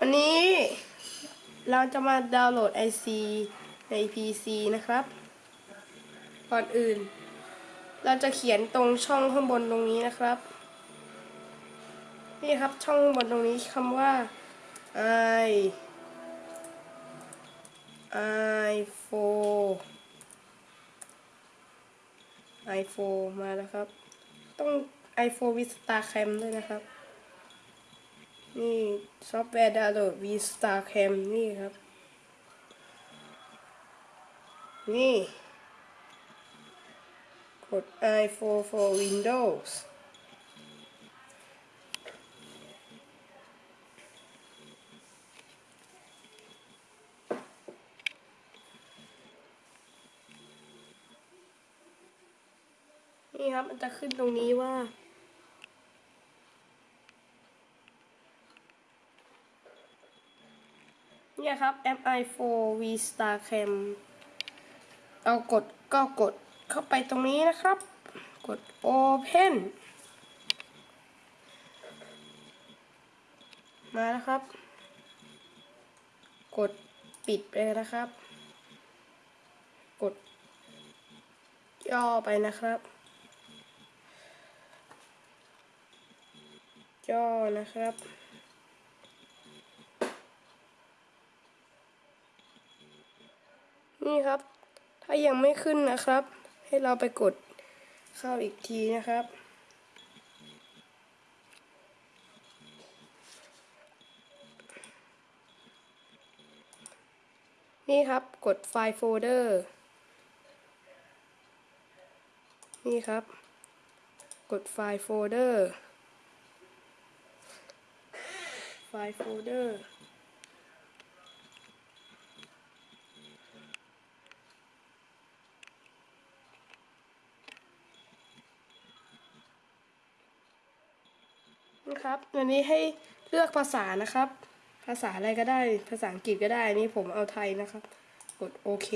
วันนี้เราจะมาดาวน์โหลด IC ใน PC นะครับ ก่อนอื่น เราจะเขียนตรงช่องข้างบนตรงนี้นะครับ นี่ครับช่องข้างบนตรงนี้คำว่า i i 4 i 4มาแล้วครับ ต้อง i 4 with star cam ด้วยนะครับ นี่ซอฟต์แวร์ดาวน์โหลด v star cam นี่ครับ นี่ กด i4 for Windows นี่ครับ มันจะขึ้นตรงนี้ว่า เนี่ยครับ MI4 V Star Cam เรากดก็กดเข้าไปตรงนี้นะครับ กด Open มาแล้วครับ กดปิดไปเลยนะครับ กด ย่อไปนะครับ ย่อนะครับ นี่ครับ ถ้ายังไม่ขึ้นนะครับ ให้เราไปกดเข้าอีกทีนะครับ นี่ครับกดไฟล์โฟลเดอร์ นี่ครับ กดไฟล์โฟลเดอร์ ไฟล์โฟลเดอร์ นะครับวันนี้ให้เลือกภาษานะครับ ภาษาอะไรก็ได้ ภาษาอังกฤษก็ได้ นี่ผมเอาไทยนะครับ กดโอเค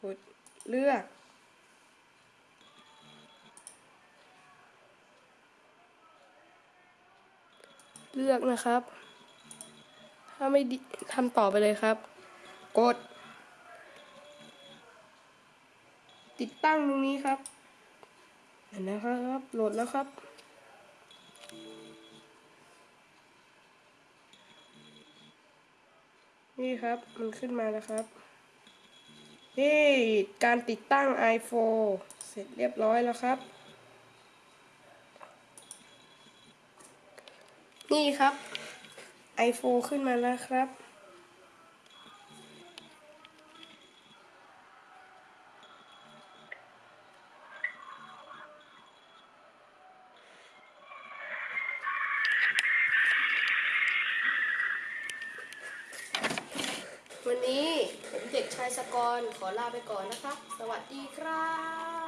กดเลือกเลือกนะครับ ถ้าไม่ดีทำต่อไปเลยครับ กด ติดตั้งตรงนี้ครับเห็นนะครับโหลดแล้วครับ นี่ครับมันขึ้นมาแล้วครับนี่การติดตั้ง iPhone เสร็จเรียบร้อยแล้วครับ นี่ครับ iPhone ขึ้นมาแล้วครับ ชายสกรขอลาไปก่อนนะครับ สวัสดีครับ